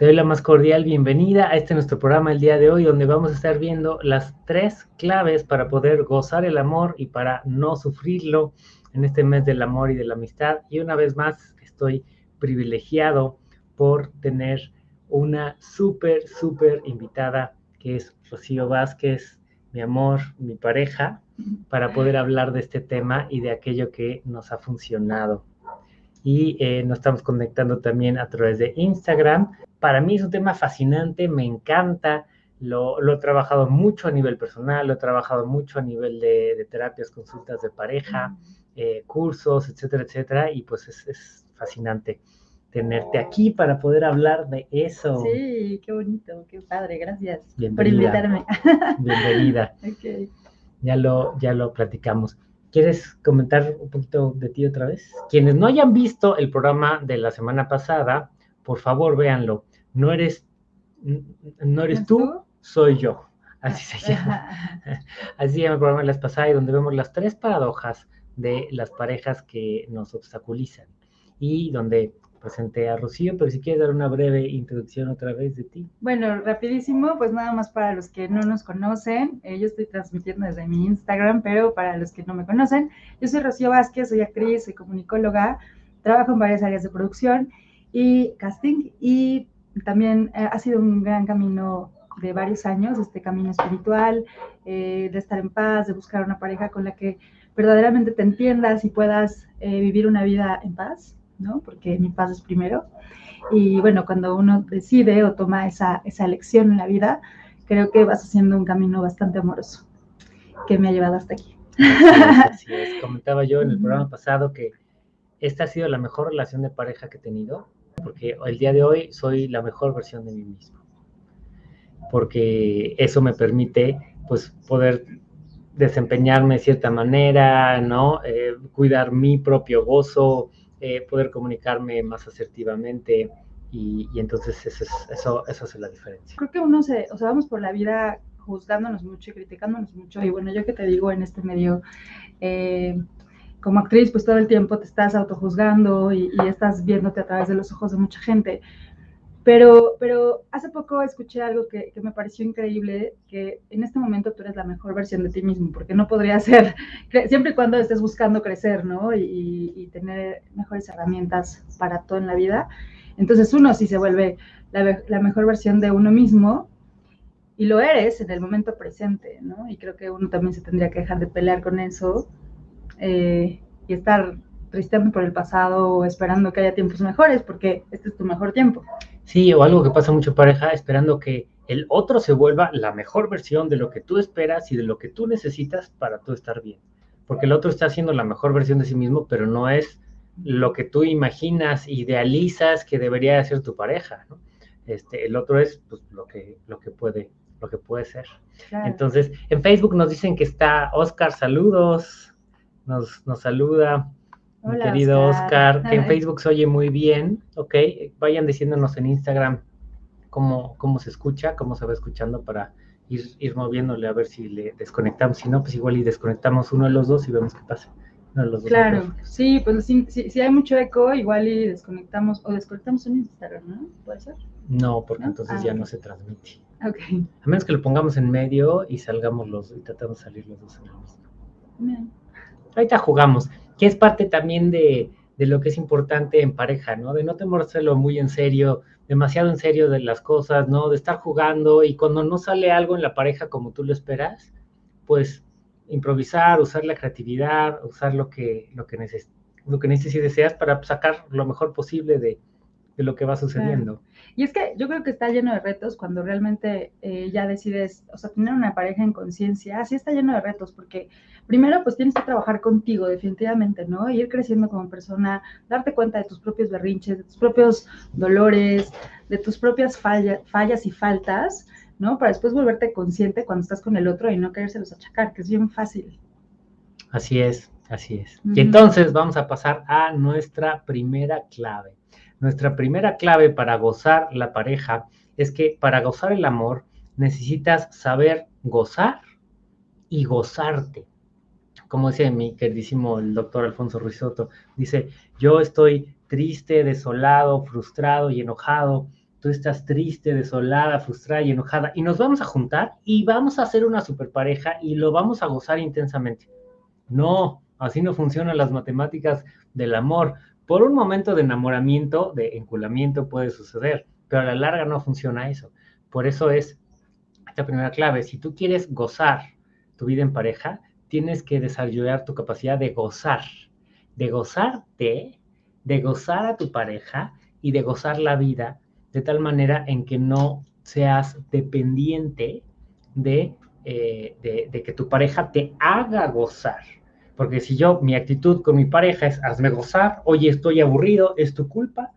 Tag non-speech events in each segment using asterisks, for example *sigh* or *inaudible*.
Te doy la más cordial bienvenida a este nuestro programa el día de hoy, donde vamos a estar viendo las tres claves para poder gozar el amor y para no sufrirlo en este mes del amor y de la amistad. Y una vez más, estoy privilegiado por tener una súper, súper invitada que es Rocío Vázquez, mi amor, mi pareja, para poder hablar de este tema y de aquello que nos ha funcionado. Y eh, nos estamos conectando también a través de Instagram para mí es un tema fascinante, me encanta, lo, he trabajado mucho a nivel personal, lo he trabajado mucho a nivel de, terapias, consultas de pareja, eh, cursos, etcétera, etcétera, y pues es, fascinante tenerte aquí para poder hablar de eso. Sí, qué bonito, qué padre, gracias por invitarme. Bienvenida. *laughs* Ya lo, ya lo platicamos. ¿Quieres comentar un poquito de ti otra vez? Quienes no hayan visto el programa de la semana pasada, por favor véanlo no eres, no eres tú, soy yo. Así se llama. *laughs* Así se llama el programa de las pasadas, donde vemos las tres paradojas de las parejas que nos obstaculizan. Y donde presenté a Rocío, pero si quieres dar una breve introducción otra vez de ti. Bueno, rapidísimo, pues nada más para los que no nos conocen, eh, yo estoy transmitiendo desde mi Instagram, pero para los que no me conocen, yo soy Rocío Vázquez, soy actriz, soy comunicóloga, trabajo en varias áreas de producción y casting y también eh, ha sido un gran camino de varios años, este camino espiritual, eh, de estar en paz, de buscar una pareja con la que verdaderamente te entiendas y puedas eh, vivir una vida en paz, ¿no? Porque mi paz es primero. Y bueno, cuando uno decide o toma esa, esa elección en la vida, creo que vas haciendo un camino bastante amoroso que me ha llevado hasta aquí. Así es, Comentaba yo en el programa pasado que esta ha sido la mejor relación de pareja que he tenido porque el día de hoy soy la mejor versión de mí mismo, porque eso me permite pues poder desempeñarme de cierta manera, ¿no? Eh, cuidar mi propio gozo, eh, poder comunicarme más asertivamente y, entonces eso, es, eso, eso hace la diferencia. Creo que uno se, o sea, vamos por la vida juzgándonos mucho y criticándonos mucho y bueno, yo que te digo en este medio, eh, como actriz, pues todo el tiempo te estás autojuzgando y, y estás viéndote a través de los ojos de mucha gente. Pero, pero hace poco escuché algo que, que, me pareció increíble, que en este momento tú eres la mejor versión de ti mismo, porque no podría ser, *laughs* siempre y cuando estés buscando crecer, ¿no? Y, y, tener mejores herramientas para todo en la vida. Entonces uno sí se vuelve la, la, mejor versión de uno mismo y lo eres en el momento presente, ¿no? Y creo que uno también se tendría que dejar de pelear con eso eh, y estar tristeando por el pasado o esperando que haya tiempos mejores, porque este es tu mejor tiempo. Sí, o algo que pasa mucho pareja, esperando que el otro se vuelva la mejor versión de lo que tú esperas y de lo que tú necesitas para tú estar bien. Porque el otro está haciendo la mejor versión de sí mismo, pero no es lo que tú imaginas, idealizas que debería ser tu pareja, ¿no? Este, el otro es pues, lo, que, lo, que puede, lo que puede ser. Entonces, en Facebook nos dicen que está Oscar, saludos nos, nos saluda. mi querido Oscar, que en *laughs* Facebook se oye muy bien, ok, vayan diciéndonos en Instagram cómo, cómo se escucha, cómo se va escuchando para ir, ir moviéndole a ver si le desconectamos, si no, pues igual y desconectamos uno de los dos y vemos qué pasa. claro, sí, pues si, si, hay mucho eco, igual y desconectamos, o desconectamos en Instagram, ¿no? ¿Puede ser? No, porque entonces ah, ya no se transmite. Ok. A menos que lo pongamos en medio y salgamos los, y tratamos de salir los dos en el mismo. Bien ahorita jugamos, que es parte también de, lo que es importante en pareja, ¿no? De no tomárselo muy en serio, demasiado en serio de las cosas, ¿no? De estar jugando y cuando no sale algo en la pareja como tú lo esperas, pues improvisar, usar la creatividad, usar lo que, lo que, lo que necesites deseas para sacar lo mejor posible de, de lo que va sucediendo. Y es que yo creo que está lleno de retos cuando realmente eh, ya decides, o sea, tener una pareja en conciencia, sí está lleno de retos, porque primero pues tienes que trabajar contigo definitivamente, ¿no? Ir creciendo como persona, darte cuenta de tus propios berrinches, de tus propios dolores, de tus propias fallas y faltas, ¿no? Para después volverte consciente cuando estás con el otro y no querérselos achacar, que es bien fácil. Así es, así es. Y entonces vamos a pasar a nuestra primera clave. Nuestra primera clave para gozar la pareja es que para gozar el amor necesitas saber gozar y gozarte. Como dice mi queridísimo el doctor Alfonso Ruizotto, dice, yo estoy triste, desolado, frustrado y enojado tú estás triste, desolada, frustrada y enojada, y nos vamos a juntar y vamos a hacer una super pareja y lo vamos a gozar intensamente. No, así no funcionan las matemáticas del amor. Por un momento de enamoramiento, de enculamiento puede suceder, pero a la larga no funciona eso. Por eso es esta primera clave. Si tú quieres gozar tu vida en pareja, tienes que desarrollar tu capacidad de gozar, de gozarte, de gozar a tu pareja y de gozar la vida de tal manera en que no seas dependiente de, eh, de, que tu pareja te haga gozar. Porque si yo, mi actitud con mi pareja es hazme gozar, oye, estoy aburrido, es tu culpa.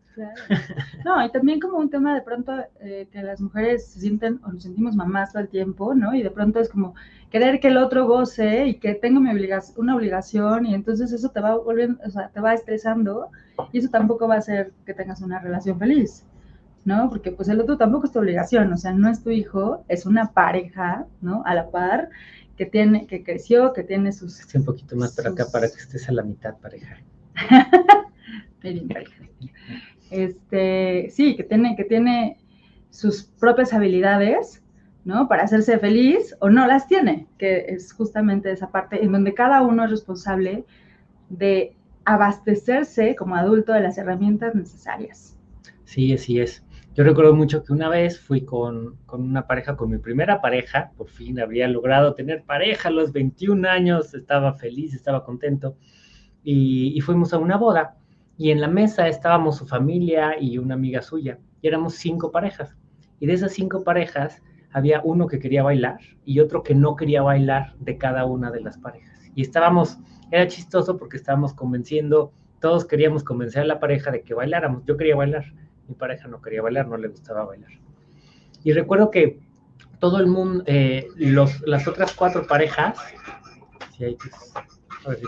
No, y también como un tema de pronto eh, que las mujeres se sienten o nos sentimos mamás todo el tiempo, ¿no? Y de pronto es como querer que el otro goce y que tengo mi obligación, una obligación y entonces eso te va volviendo, o sea, te va estresando y eso tampoco va a hacer que tengas una relación feliz. ¿no? Porque pues el otro tampoco es tu obligación, o sea, no es tu hijo, es una pareja, ¿no? A la par, que tiene, que creció, que tiene sus... Esté un poquito más para acá para que estés a la mitad, pareja. *laughs* bien, pareja. Este, sí, que tiene, que tiene sus propias habilidades, ¿no? Para hacerse feliz o no las tiene, que es justamente esa parte en donde cada uno es responsable de abastecerse como adulto de las herramientas necesarias. Sí, así es. Yo recuerdo mucho que una vez fui con, una pareja, con mi primera pareja, por fin había logrado tener pareja a los 21 años, estaba feliz, estaba contento, y, fuimos a una boda, y en la mesa estábamos su familia y una amiga suya, y éramos cinco parejas, y de esas cinco parejas había uno que quería bailar y otro que no quería bailar de cada una de las parejas. Y estábamos, era chistoso porque estábamos convenciendo, todos queríamos convencer a la pareja de que bailáramos, yo quería bailar mi pareja no quería bailar, no le gustaba bailar. Y recuerdo que todo el mundo, eh, los, las otras cuatro parejas, a ver si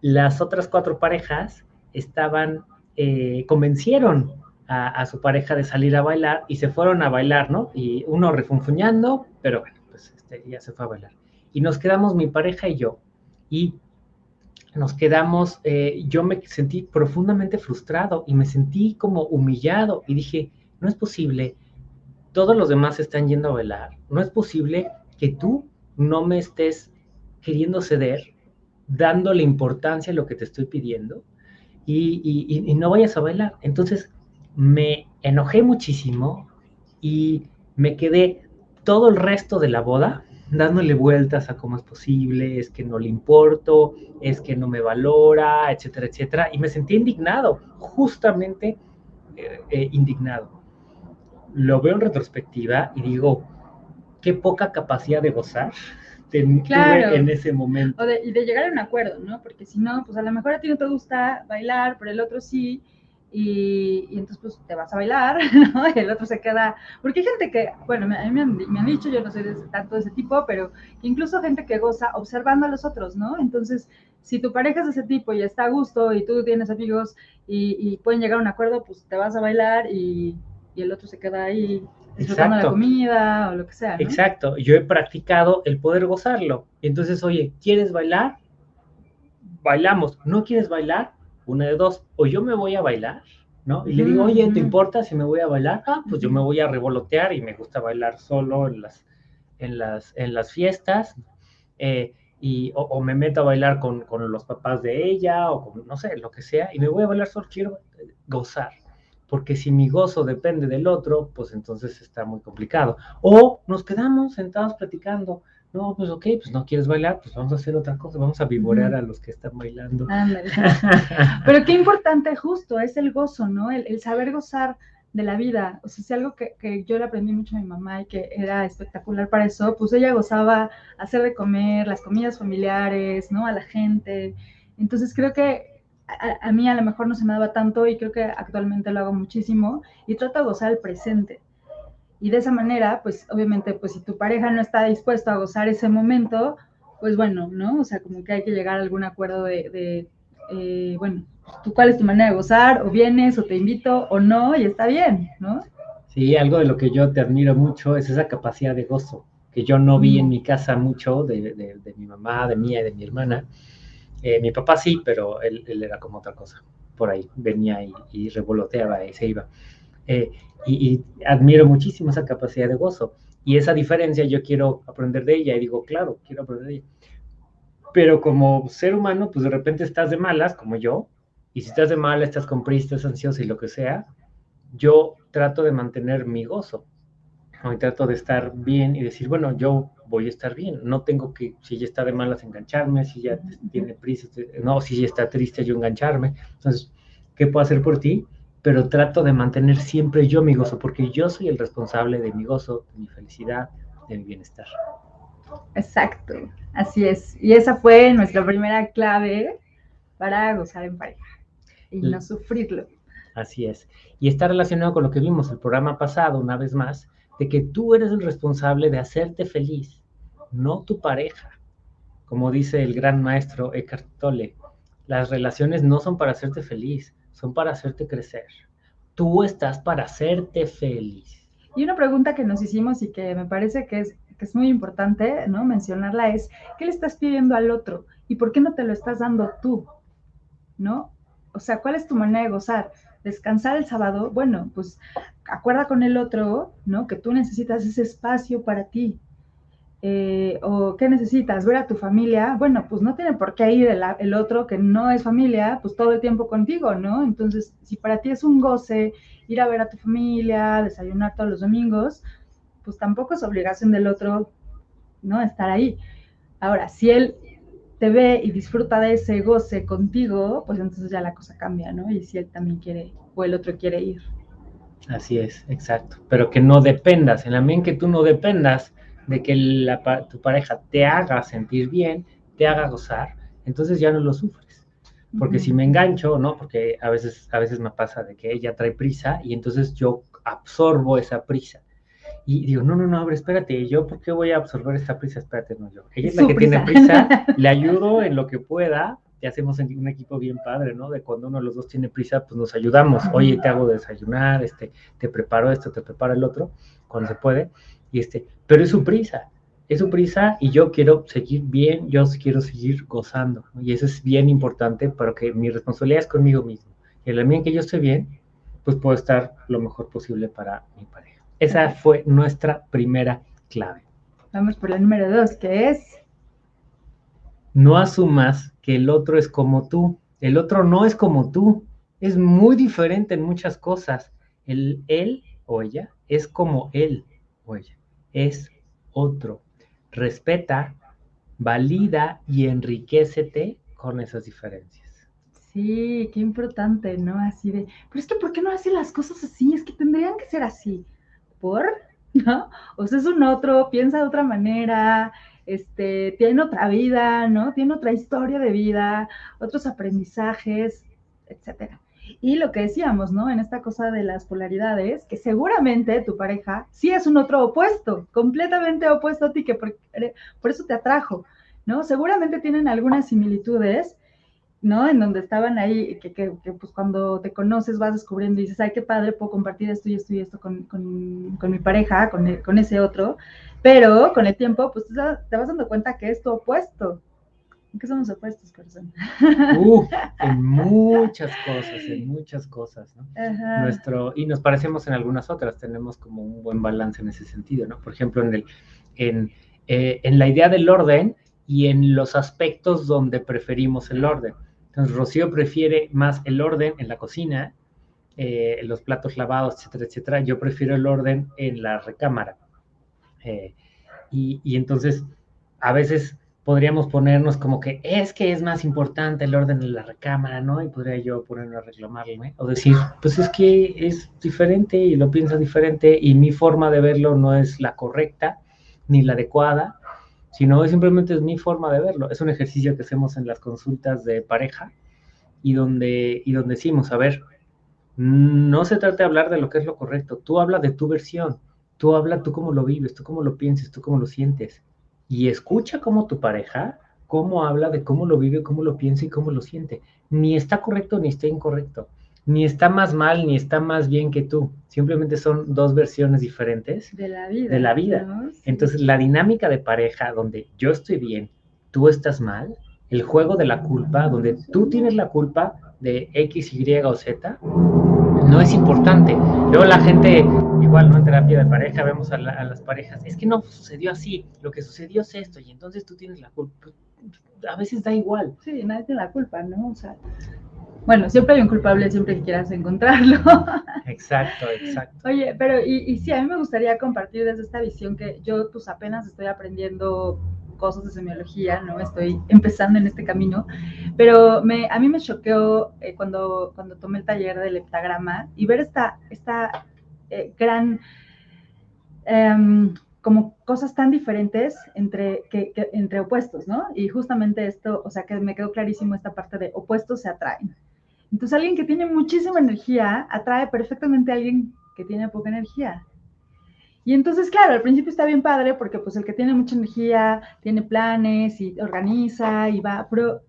las otras cuatro parejas estaban, eh, convencieron a, su pareja de salir a bailar y se fueron a bailar, ¿no? Y uno refunfuñando, pero bueno, pues este, ya se fue a bailar. Y nos quedamos mi pareja y yo. Y nos quedamos, eh, yo me sentí profundamente frustrado y me sentí como humillado y dije, no es posible, todos los demás están yendo a bailar, no es posible que tú no me estés queriendo ceder, dándole importancia a lo que te estoy pidiendo y, y no vayas a bailar. Entonces me enojé muchísimo y me quedé todo el resto de la boda dándole vueltas a cómo es posible, es que no le importo, es que no me valora, etcétera, etcétera. Y me sentí indignado, justamente eh, eh, indignado. Lo veo en retrospectiva y digo, qué poca capacidad de gozar *laughs* tuve en ese momento. y de llegar a un acuerdo, ¿no? Porque si no, pues a lo mejor a ti no te gusta bailar, pero el otro sí, y, entonces pues te vas a bailar, *laughs* ¿no? Y el otro se queda, porque hay gente que, bueno, a mí me han, dicho, yo no soy de tanto de ese tipo, pero incluso gente que goza observando a los otros, ¿no? Entonces, si tu pareja es de ese tipo y está a gusto y tú tienes amigos y, pueden llegar a un acuerdo, pues te vas a bailar y, el otro se queda ahí disfrutando la comida o lo que sea. ¿no? Exacto, yo he practicado el poder gozarlo. Entonces, oye, ¿quieres bailar? Bailamos. ¿No quieres bailar? Una de dos, o yo me voy a bailar, ¿no? Y le digo, oye, ¿te importa si me voy a bailar? Ah, pues yo me voy a revolotear y me gusta bailar solo en las, en las, en las fiestas, eh, y, o, me meto a bailar con, con, los papás de ella, o con, no sé, lo que sea, y me voy a bailar solo, quiero gozar. Porque si mi gozo depende del otro, pues entonces está muy complicado. O nos quedamos sentados platicando, no, pues ok, pues no quieres bailar, pues vamos a hacer otra cosa, vamos a vivorear a los que están bailando. *laughs* Pero qué importante justo es el gozo, ¿no? El, saber gozar de la vida. O sea, es algo que, que, yo le aprendí mucho a mi mamá y que era espectacular para eso, pues ella gozaba hacer de comer, las comidas familiares, ¿no? A la gente. Entonces creo que a, a, mí a lo mejor no se me daba tanto y creo que actualmente lo hago muchísimo y trato de gozar el presente. Y de esa manera, pues obviamente, pues si tu pareja no está dispuesto a gozar ese momento, pues bueno, ¿no? O sea, como que hay que llegar a algún acuerdo de, eh, bueno, ¿tú cuál es tu manera de gozar? O vienes, o te invito, o no, y está bien, ¿no? Sí, algo de lo que yo te admiro mucho es esa capacidad de gozo, que yo no vi en mi casa mucho de, mi mamá, de mía y de mi hermana. Eh, mi papá sí, pero él, era como otra cosa, por ahí, venía y, y revoloteaba y se iba Eh, y, admiro muchísimo esa capacidad de gozo. Y esa diferencia yo quiero aprender de ella y digo, claro, quiero aprender de ella. Pero como ser humano, pues de repente estás de malas, como yo, y si estás de malas, estás con prisa, estás ansioso y lo que sea, yo trato de mantener mi gozo. Y trato de estar bien y decir, bueno, yo voy a estar bien. No tengo que, si ella está de malas, engancharme, si ella tiene prisa, no, si ella está triste, yo engancharme. Entonces, ¿qué puedo hacer por ti? Pero trato de mantener siempre yo mi gozo, porque yo soy el responsable de mi gozo, de mi felicidad, de mi bienestar. Exacto, así es. Y esa fue nuestra primera clave para gozar en pareja y no sufrirlo. Así es. Y está relacionado con lo que vimos el programa pasado, una vez más, de que tú eres el responsable de hacerte feliz, no tu pareja. Como dice el gran maestro Eckhart Tolle, las relaciones no son para hacerte feliz, son para hacerte crecer. Tú estás para hacerte feliz. Y una pregunta que nos hicimos y que me parece que es, que es muy importante ¿no? mencionarla es, ¿qué le estás pidiendo al otro? ¿Y por qué no te lo estás dando tú? ¿No? O sea, ¿cuál es tu manera de gozar? descansar el sábado, bueno, pues acuerda con el otro, ¿no? Que tú necesitas ese espacio para ti. Eh, o qué necesitas, ver a tu familia, bueno, pues no tiene por qué ir el, otro que no es familia, pues todo el tiempo contigo, ¿no? Entonces, si para ti es un goce ir a ver a tu familia, desayunar todos los domingos, pues tampoco es obligación del otro, ¿no? Estar ahí. Ahora, si él te ve y disfruta de ese goce contigo, pues entonces ya la cosa cambia, ¿no? Y si él también quiere o el otro quiere ir. Así es, exacto. Pero que no dependas, en la medida que tú no dependas de que tu pareja te haga sentir bien, te haga gozar, entonces ya no lo sufres. Porque si me engancho, ¿no? Porque a veces, a veces me pasa de que ella trae prisa y entonces yo absorbo esa prisa. Y digo, no, no, no, abre, espérate, ¿yo por qué voy a absorber esta prisa? Espérate, no, yo. Ella es la que tiene prisa, *laughs* le ayudo en lo que pueda, ya hacemos un equipo bien padre, ¿no? De cuando uno de los dos tiene prisa, pues nos ayudamos. Oye, te hago desayunar, este, te preparo esto, te preparo el otro, cuando se puede. Y este, pero es su prisa, es su prisa y yo quiero seguir bien, yo quiero seguir gozando. Y eso es bien importante para que mi responsabilidad es conmigo mismo. Y en la medida que yo esté bien, pues puedo estar lo mejor posible para mi pareja. Esa fue nuestra primera clave. Vamos por la número dos, que es... No asumas que el otro es como tú. El otro no es como tú. Es muy diferente en muchas cosas. El él o ella es como él o ella. Es otro. Respeta, valida y enriquecete con esas diferencias. Sí, qué importante, ¿no? Así de, pero es que ¿por qué no hacen las cosas así? Es que tendrían que ser así por, *laughs* ¿no? O sea, es un otro, piensa de otra manera, este, tiene otra vida, ¿no? Tiene otra historia de vida, otros aprendizajes, etcétera. Y lo que decíamos, ¿no? En esta cosa de las polaridades, que seguramente tu pareja sí es un otro opuesto, completamente opuesto a ti, que por, por eso te atrajo, ¿no? Seguramente tienen algunas similitudes, ¿no? En donde estaban ahí, que, que, pues cuando te conoces vas descubriendo y dices, ay, qué padre, puedo compartir esto y esto y esto con, con, con mi pareja, con, e, con, ese otro, pero con el tiempo, pues te vas dando cuenta que es tu opuesto. ¿En qué somos opuestos, persona? Uh, *laughs* en muchas cosas, en muchas cosas, ¿no? Nuestro, y nos parecemos en algunas otras, tenemos como un buen balance en ese sentido, ¿no? Por ejemplo, en, el, en, eh, en la idea del orden y en los aspectos donde preferimos el orden. Entonces, Rocío prefiere más el orden en la cocina, eh, los platos lavados, etcétera, etcétera. Yo prefiero el orden en la recámara. Eh, y, entonces, a veces podríamos ponernos como que es que es más importante el orden en la recámara, ¿no? Y podría yo ponerme a reclamarme o decir, pues es que es diferente y lo pienso diferente y mi forma de verlo no es la correcta ni la adecuada sino simplemente es mi forma de verlo. Es un ejercicio que hacemos en las consultas de pareja y donde, y donde decimos, a ver, no se trata de hablar de lo que es lo correcto, tú habla de tu versión, tú habla tú cómo lo vives, tú cómo lo piensas, tú cómo lo sientes. Y escucha cómo tu pareja, cómo habla de cómo lo vive, cómo lo piensa y cómo lo siente. Ni está correcto ni está incorrecto ni está más mal ni está más bien que tú. Simplemente son dos versiones diferentes de la vida. De la vida. Entonces, la dinámica de pareja donde yo estoy bien, tú estás mal, el juego de la culpa, donde tú tienes la culpa de X, Y o Z, no es importante. Luego la gente, igual, ¿no? En terapia de pareja vemos a, las parejas, es que no sucedió así, lo que sucedió es esto, y entonces tú tienes la culpa. A veces da igual. Sí, nadie tiene la culpa, ¿no? O sea, bueno, siempre hay un culpable siempre que quieras encontrarlo. *laughs* Exacto, exacto. Oye, pero y, y, sí, a mí me gustaría compartir desde esta visión que yo pues apenas estoy aprendiendo cosas de semiología, ¿no? Estoy empezando en este camino, pero me, a mí me choqueó eh, cuando, tomé el taller del heptagrama y ver esta, eh, gran, em, como cosas tan diferentes entre, entre opuestos, ¿no? Y justamente esto, o sea, que me quedó clarísimo esta parte de opuestos se atraen. Entonces alguien que tiene muchísima energía atrae perfectamente a alguien que tiene poca energía. Y entonces, claro, al principio está bien padre porque pues el que tiene mucha energía tiene planes y organiza y va, pero,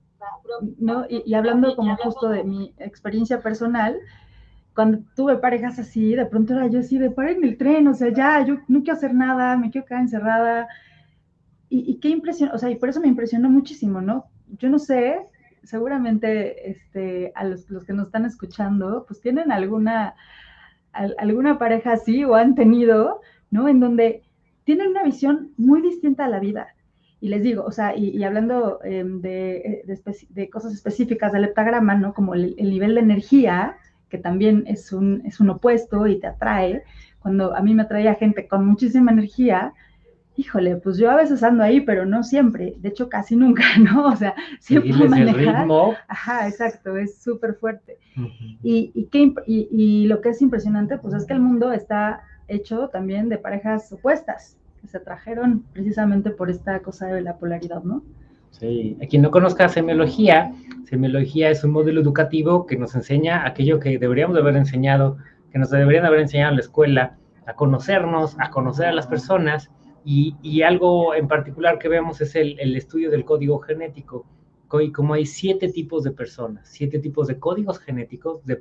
¿no? Y, hablando como justo de mi experiencia personal, cuando tuve parejas así, de pronto era yo así, de en el tren, o sea, ya, yo no quiero hacer nada, me quiero quedar encerrada. Y, y qué impresión, o sea, y por eso me impresionó muchísimo, ¿no? Yo no sé, seguramente este, a los, los que nos están escuchando, pues tienen alguna, alguna pareja así o han tenido, ¿no? En donde tienen una visión muy distinta a la vida. Y les digo, o sea, y, hablando em, de, de, cosas específicas del heptagrama, ¿no? Como el, nivel de energía, que también es un, es un opuesto y te atrae. Cuando a mí me atraía gente con muchísima energía, híjole, pues yo a veces ando ahí, pero no siempre, de hecho casi nunca, *laughs* ¿no? O sea, siempre manejar. ritmo. Ajá, exacto, es súper fuerte. y, y, y, lo que es impresionante, pues es que el mundo está hecho también de parejas opuestas, que se trajeron precisamente por esta cosa de la polaridad, ¿no? Sí, a quien no conozca semiología, semiología es un modelo educativo que nos enseña aquello que deberíamos haber enseñado, que nos deberían haber enseñado en la escuela, a conocernos, a conocer a las personas, y, algo en particular que vemos es el, estudio del código genético, y como hay siete tipos de personas, siete tipos de códigos genéticos, de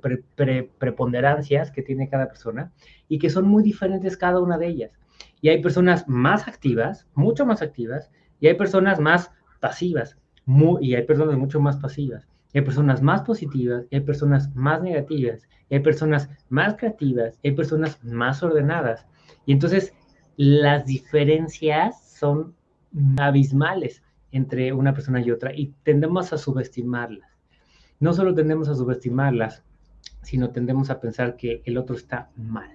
preponderancias que tiene cada persona y que son muy diferentes cada una de ellas. Y hay personas más activas, mucho más activas, y hay personas más pasivas, y hay personas mucho más pasivas. Y hay personas más positivas, y hay personas más negativas, y hay personas más creativas, y hay personas más ordenadas. Y entonces las diferencias son abismales entre una persona y otra y tendemos a subestimarlas. No solo tendemos a subestimarlas, sino tendemos a pensar que el otro está mal.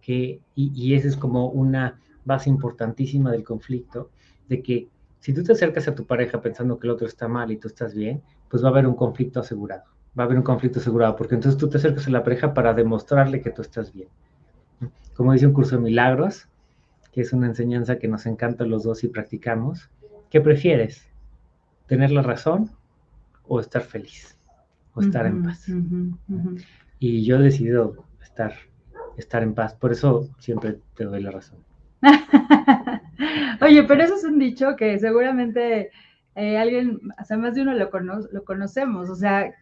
Que, y, y esa es como una base importantísima del conflicto, de que si tú te acercas a tu pareja pensando que el otro está mal y tú estás bien, pues va a haber un conflicto asegurado. Va a haber un conflicto asegurado, porque entonces tú te acercas a la pareja para demostrarle que tú estás bien. Como dice un curso de milagros, que es una enseñanza que nos encanta los dos y practicamos, ¿Qué prefieres? ¿Tener la razón o estar feliz? O estar en paz. Y yo he decidido estar, estar en paz. Por eso siempre te doy la razón. *laughs* Oye, pero eso es un dicho que seguramente eh, alguien, o sea, más de uno lo, lo conocemos. O sea,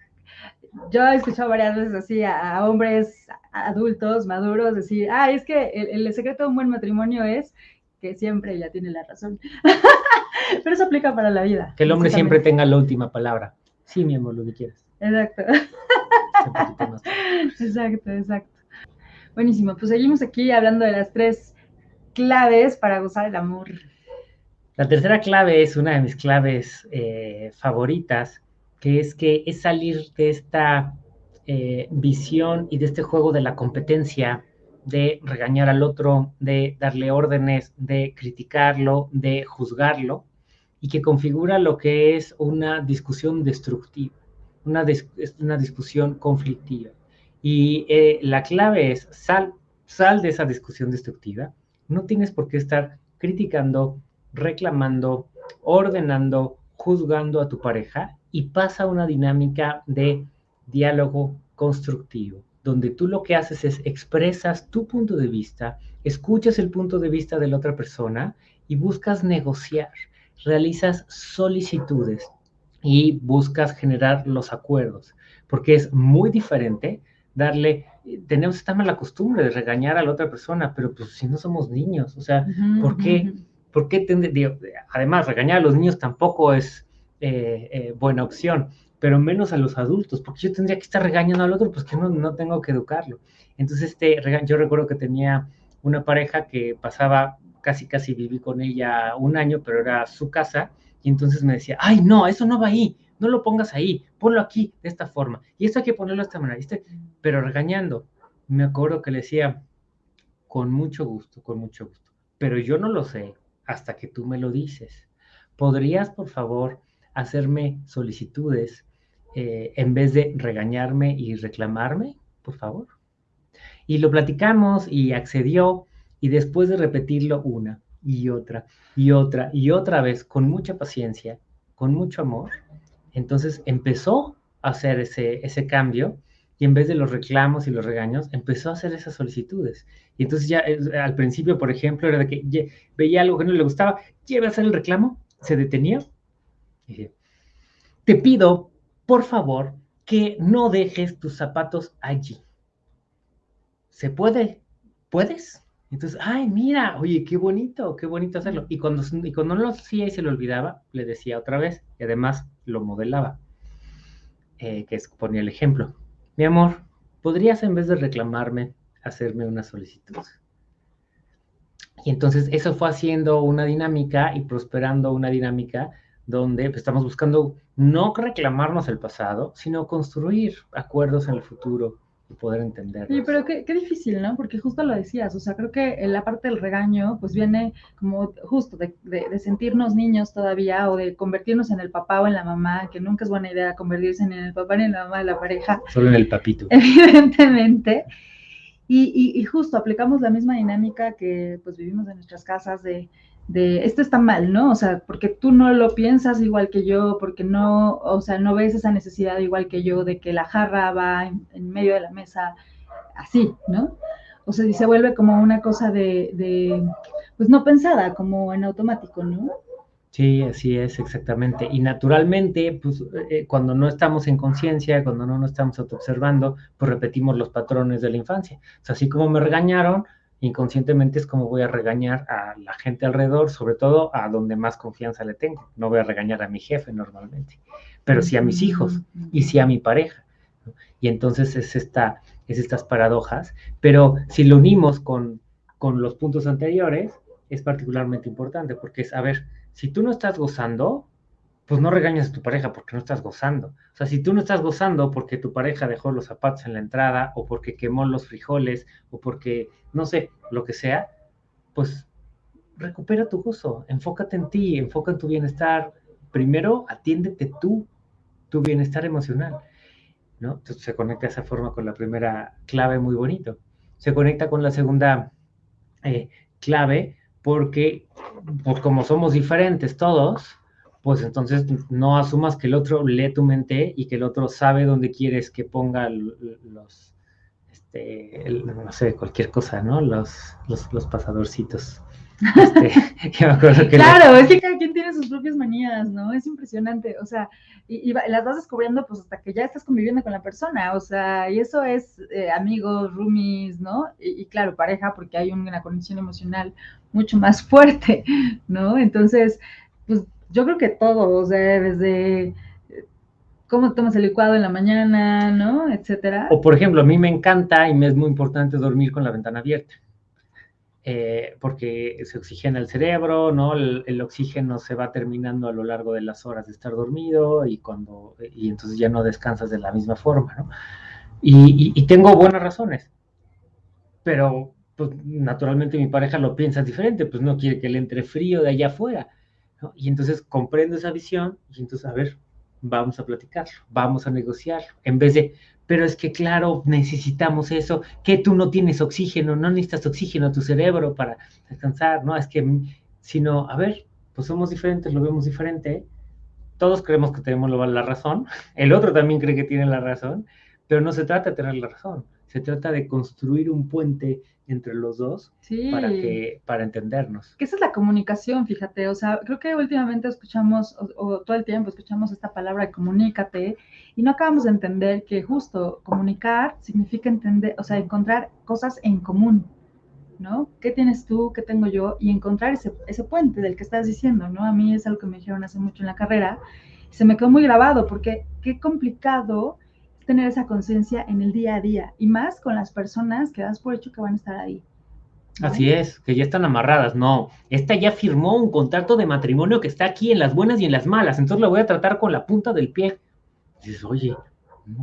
yo he escuchado varias veces así a, hombres adultos, maduros, decir, ah, es que el, el, secreto de un buen matrimonio es que siempre ella tiene la razón. *laughs* *laughs* Pero eso aplica para la vida. Que el hombre siempre tenga la última palabra. Sí, mi amor, lo que quieras. Exacto. *laughs* exacto, exacto. Buenísimo, pues seguimos aquí hablando de las tres claves para gozar el amor. La tercera clave es una de mis claves eh, favoritas, que es que es salir de esta eh, visión y de este juego de la competencia de regañar al otro, de darle órdenes, de criticarlo, de juzgarlo, y que configura lo que es una discusión destructiva, una, una discusión conflictiva. Y eh, la clave es, sal, sal de esa discusión destructiva, no tienes por qué estar criticando, reclamando, ordenando, juzgando a tu pareja y pasa una dinámica de diálogo constructivo donde tú lo que haces es expresas tu punto de vista, escuchas el punto de vista de la otra persona y buscas negociar, realizas solicitudes y buscas generar los acuerdos, porque es muy diferente darle, tenemos esta mala costumbre de regañar a la otra persona, pero pues si no somos niños, o sea, ¿por qué? además, regañar a los niños tampoco es eh, eh, buena opción, pero menos a los adultos, porque yo tendría que estar regañando al otro, pues que no, no tengo que educarlo. Entonces, este, yo recuerdo que tenía una pareja que pasaba, casi, casi viví con ella un año, pero era su casa, y entonces me decía, ay, no, eso no va ahí, no lo pongas ahí, ponlo aquí, de esta forma, y esto hay que ponerlo de esta manera, pero regañando. Me acuerdo que le decía, con mucho gusto, con mucho gusto, pero yo no lo sé hasta que tú me lo dices. ¿Podrías, por favor, hacerme solicitudes eh, en vez de regañarme y reclamarme, por favor? Y lo platicamos y accedió y después de repetirlo una y otra y otra y otra vez con mucha paciencia, con mucho amor, entonces empezó a hacer ese, ese cambio y en vez de los reclamos y los regaños, empezó a hacer esas solicitudes. Y entonces ya al principio, por ejemplo, era de que veía algo que no le gustaba, lleve a hacer el reclamo, se detenía y te pido, por favor, que no dejes tus zapatos allí. ¿Se puede? ¿Puedes? Entonces, ay, mira, oye, qué bonito, qué bonito hacerlo. Y cuando, y cuando no lo hacía y se lo olvidaba, le decía otra vez, y además lo modelaba, eh, que es, ponía el ejemplo. Mi amor, ¿podrías en vez de reclamarme, hacerme una solicitud? Y entonces eso fue haciendo una dinámica y prosperando una dinámica donde pues, estamos buscando no reclamarnos el pasado, sino construir acuerdos en el futuro poder entender. Sí, pero qué, qué, difícil, ¿no? Porque justo lo decías, o sea, creo que la parte del regaño, pues viene como justo de, de, sentirnos niños todavía o de convertirnos en el papá o en la mamá, que nunca es buena idea convertirse ni en el papá ni en la mamá de la pareja. Solo en el papito. *laughs* Evidentemente. Y, y, y justo aplicamos la misma dinámica que pues vivimos en nuestras casas de de esto está mal, ¿no? O sea, porque tú no lo piensas igual que yo, porque no, o sea, no ves esa necesidad igual que yo de que la jarra va en, medio de la mesa así, ¿no? O sea, y se vuelve como una cosa de, pues no pensada, como en automático, ¿no? Sí, así es, exactamente. Y naturalmente, pues eh, cuando no estamos en conciencia, cuando no nos estamos autoobservando, pues repetimos los patrones de la infancia. O sea, así como me regañaron, inconscientemente es como voy a regañar a la gente alrededor, sobre todo a donde más confianza le tengo. No voy a regañar a mi jefe normalmente, pero sí a mis hijos y sí a mi pareja. Y entonces es, esta, es estas paradojas, pero si lo unimos con, con los puntos anteriores, es particularmente importante, porque es, a ver, si tú no estás gozando, pues no regañas a tu pareja porque no estás gozando. O sea, si tú no estás gozando porque tu pareja dejó los zapatos en la entrada o porque quemó los frijoles o porque, no sé, lo que sea, pues recupera tu gozo, enfócate en ti, enfoca en tu bienestar. Primero, atiéndete tú, tu bienestar emocional. ¿no? Entonces se conecta de esa forma con la primera clave muy bonito. Se conecta con la segunda eh, clave porque, pues como somos diferentes todos, pues entonces no asumas que el otro lee tu mente y que el otro sabe dónde quieres que ponga los, este, no sé, cualquier cosa, ¿no? Los, los, pasadorcitos. Este, *laughs* *laughs* claro, es que cada quien tiene sus propias manías, ¿no? Es impresionante, o sea, y, las vas descubriendo pues hasta que ya estás conviviendo con la persona, o sea, y eso es eh, amigos, roomies, ¿no? Y, y, claro, pareja, porque hay una conexión emocional mucho más *laughs* fuerte, ¿no? Entonces, pues yo creo que todo, o sea, desde eh, cómo tomas el licuado en la mañana, ¿no? Etcétera. O por ejemplo, a mí me encanta y me es muy importante dormir con la ventana abierta. Eh, porque se oxigena el cerebro, ¿no? El, oxígeno se va terminando a lo largo de las horas de estar dormido y cuando y entonces ya no descansas de la misma forma, ¿no? Y, y tengo buenas razones, pero pues naturalmente mi pareja lo piensa diferente, pues no quiere que le entre frío de allá afuera. Y entonces comprendo esa visión y entonces, a ver, vamos a platicarlo, vamos a negociarlo, en vez de, pero es que claro, necesitamos eso, que tú no tienes oxígeno, no necesitas oxígeno a tu cerebro para descansar, no, es que, sino, a ver, pues somos diferentes, lo vemos diferente, todos creemos que tenemos la razón, *laughs* el otro también cree que tiene la razón, pero no se trata de tener la razón, se trata de construir un puente entre los dos para, que, para entendernos. Que esa es la comunicación, fíjate, o sea, creo que últimamente escuchamos, o, todo el tiempo escuchamos esta palabra de comunícate, y no acabamos de entender que justo comunicar significa entender, o sea, encontrar cosas en común, ¿no? ¿Qué tienes tú, qué tengo yo? Y encontrar ese, ese puente del que estás diciendo, ¿no? A mí es algo que me dijeron hace mucho en la carrera, Se me quedó muy grabado porque qué complicado tener esa conciencia en el día a día y más con las personas que das por hecho que van a estar ahí. Así es, que ya están amarradas. No, esta ya firmó un contrato de matrimonio que está aquí en las buenas y en las malas, entonces la voy a tratar con la punta del pie. dices, oye,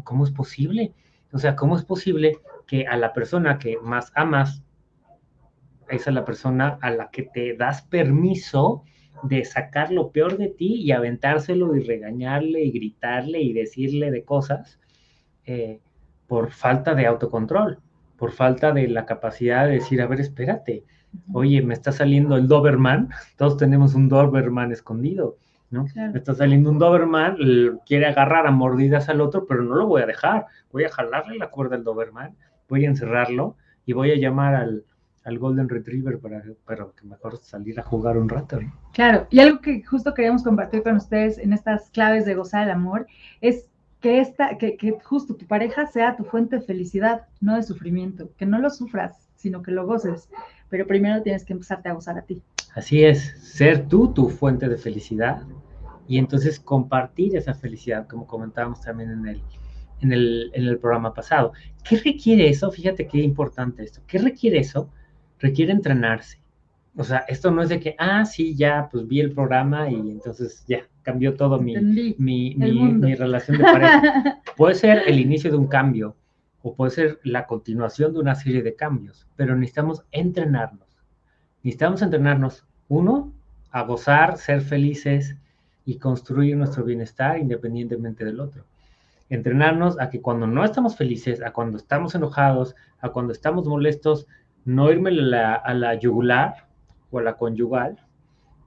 ¿cómo es posible? O sea, ¿cómo es posible que a la persona que más amas, esa es la persona a la que te das permiso de sacar lo peor de ti y aventárselo y regañarle y gritarle y decirle de cosas eh, por falta de autocontrol? por falta de la capacidad de decir, a ver, espérate, oye, me está saliendo el Doberman, *laughs* todos tenemos un Doberman escondido, ¿no? Me está saliendo un Doberman, quiere agarrar a mordidas al otro, pero no lo voy a dejar, voy a jalarle la cuerda al Doberman, voy a encerrarlo y voy a llamar al, Golden Retriever para, para, que mejor salir a jugar un rato. Claro, y algo que justo queríamos compartir con ustedes en estas claves de gozar el amor es que, esta, que, que justo tu pareja sea tu fuente de felicidad, no de sufrimiento, que no lo sufras, sino que lo goces, pero primero tienes que empezarte a gozar a ti. Así es, ser tú tu fuente de felicidad y entonces compartir esa felicidad, como comentábamos también en el, en el, en el programa pasado. ¿Qué requiere eso? Fíjate qué importante esto. ¿Qué requiere eso? Requiere entrenarse. O sea, esto no es de que, ah, sí, ya, pues vi el programa y entonces ya, cambió todo mi, mi, mi, relación de pareja. *laughs* puede ser el inicio de un cambio o puede ser la continuación de una serie de cambios, pero necesitamos entrenarnos. Necesitamos entrenarnos, uno, a gozar, ser felices y construir nuestro bienestar independientemente del otro. Entrenarnos a que cuando no estamos felices, a cuando estamos enojados, a cuando estamos molestos, no irme a la, a la yugular o a la conyugal,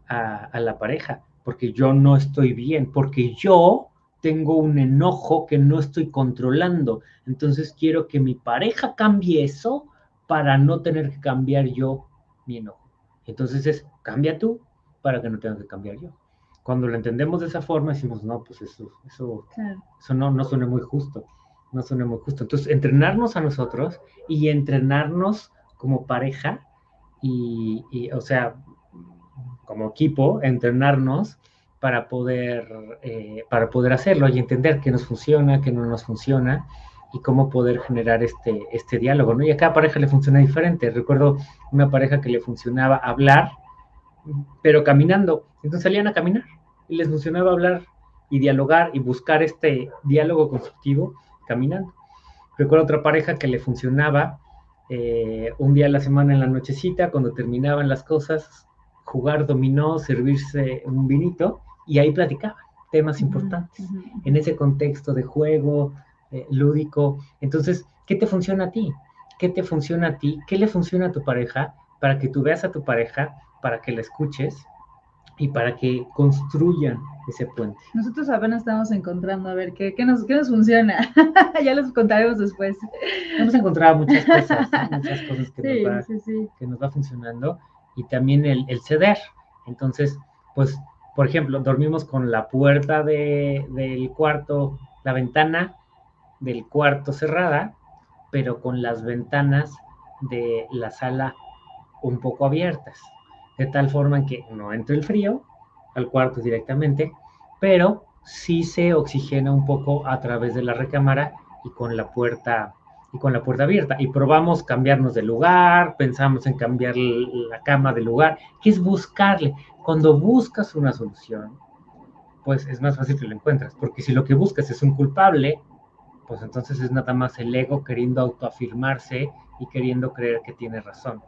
a, la pareja, porque yo no estoy bien, porque yo tengo un enojo que no estoy controlando. Entonces quiero que mi pareja cambie eso para no tener que cambiar yo mi enojo. Entonces es, cambia tú para que no tenga que cambiar yo. Cuando lo entendemos de esa forma, decimos, no, pues eso, eso, eso no, no suena muy justo, no suena muy justo. Entonces, entrenarnos a nosotros y entrenarnos como pareja y, o sea, como equipo, entrenarnos para poder, eh, para poder hacerlo y entender qué nos funciona, qué no nos funciona y cómo poder generar este, este diálogo, ¿no? Y a cada pareja le funciona diferente. Recuerdo una pareja que le funcionaba hablar, pero caminando. Entonces salían a caminar y les funcionaba hablar y dialogar y buscar este diálogo constructivo caminando. Recuerdo otra pareja que le funcionaba eh, un día a la semana en la nochecita, cuando terminaban las cosas, jugar dominó, servirse un vinito y ahí platicaban temas importantes en ese contexto de juego eh, lúdico. Entonces, ¿qué te funciona a ti? ¿Qué te funciona a ti? ¿Qué le funciona a tu pareja? Para que tú veas a tu pareja, para que la escuches y para que construyan ese puente. Nosotros apenas estamos encontrando a ver qué, qué, nos, qué nos funciona. *laughs* ya les contaremos después. Hemos encontrado muchas cosas, *laughs* muchas cosas que, nos va, que nos va funcionando y también el, el, ceder. Entonces, pues, por ejemplo, dormimos con la puerta de, del cuarto, la ventana del cuarto cerrada, pero con las ventanas de la sala un poco abiertas de tal forma que no entre el frío al cuarto directamente, pero sí se oxigena un poco a través de la recámara y con la puerta y con la puerta abierta y probamos cambiarnos de lugar, pensamos en cambiar la cama de lugar, que es buscarle. Cuando buscas una solución, pues es más fácil que lo encuentras, porque si lo que buscas es un culpable, pues entonces es nada más el ego queriendo autoafirmarse y queriendo creer que tiene razón.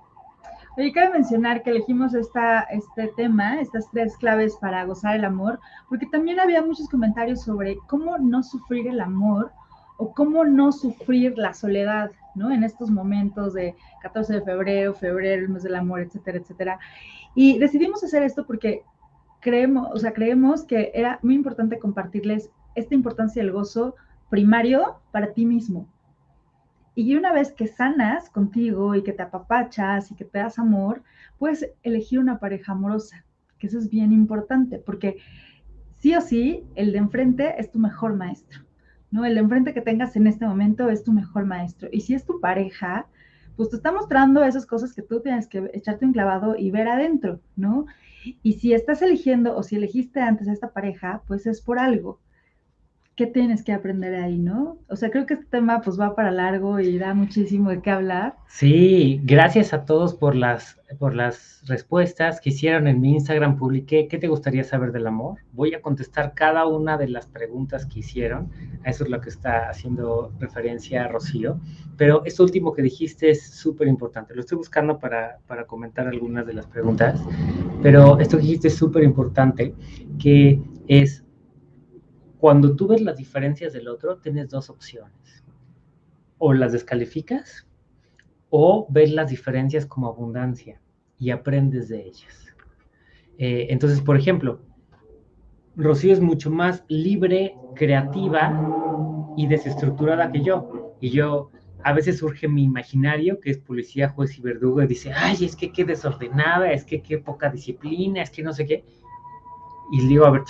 Oye, cabe mencionar que elegimos esta, este tema, estas tres claves para gozar el amor, porque también había muchos comentarios sobre cómo no sufrir el amor o cómo no sufrir la soledad, ¿no? En estos momentos de 14 de febrero, febrero, el mes del amor, etcétera, etcétera. Y decidimos hacer esto porque creemos, o sea, creemos que era muy importante compartirles esta importancia del gozo primario para ti mismo, y una vez que sanas contigo y que te apapachas y que te das amor, puedes elegir una pareja amorosa, que eso es bien importante, porque sí o sí, el de enfrente es tu mejor maestro, ¿no? El de enfrente que tengas en este momento es tu mejor maestro. Y si es tu pareja, pues te está mostrando esas cosas que tú tienes que echarte un clavado y ver adentro, ¿no? Y si estás eligiendo o si elegiste antes a esta pareja, pues es por algo. ¿Qué tienes que aprender ahí, no? O sea, creo que este tema pues va para largo y da muchísimo de qué hablar. Sí, gracias a todos por las, por las respuestas que hicieron en mi Instagram. Publiqué, ¿qué te gustaría saber del amor? Voy a contestar cada una de las preguntas que hicieron. A eso es lo que está haciendo referencia Rocío. Pero esto último que dijiste es súper importante. Lo estoy buscando para, para comentar algunas de las preguntas. Pero esto que dijiste es súper importante, que es cuando tú ves las diferencias del otro, tienes dos opciones. O las descalificas o ves las diferencias como abundancia y aprendes de ellas. Eh, entonces, por ejemplo, Rocío es mucho más libre, creativa y desestructurada que yo. Y yo, a veces surge mi imaginario, que es policía, juez y verdugo, y dice, ay, es que qué desordenada, es que qué poca disciplina, es que no sé qué. Y digo, a ver,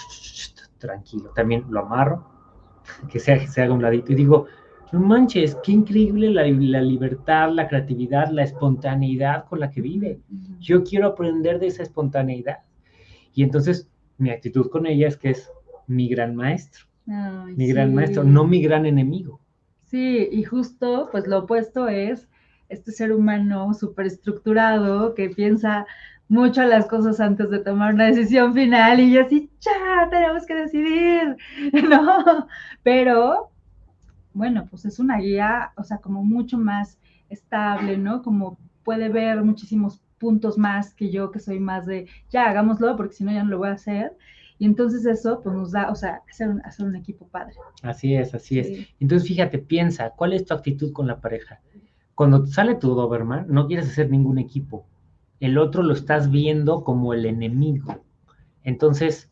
tranquilo. También lo amarro, *laughs* que se, se haga un ladito y digo, no manches, qué increíble la, la, libertad, la creatividad, la espontaneidad con la que vive. Yo quiero aprender de esa espontaneidad. Y entonces mi actitud con ella es que es mi gran maestro, mi gran maestro, no mi gran enemigo. Sí, y justo pues lo opuesto es este ser humano súper estructurado que piensa mucho las cosas antes de tomar una decisión final y yo así, ya, tenemos que decidir, *laughs* ¿no? Pero, bueno, pues es una guía, o sea, como mucho más estable, ¿no? Como puede ver muchísimos puntos más que yo, que soy más de, ya, hagámoslo, porque si no ya no lo voy a hacer. Y entonces eso, pues nos da, o sea, hacer un, hacer un equipo padre. Así es, así es. Entonces, fíjate, piensa, ¿cuál es tu actitud con la pareja? Cuando sale tu Doberman, no quieres hacer ningún equipo el otro lo estás viendo como el enemigo. Entonces,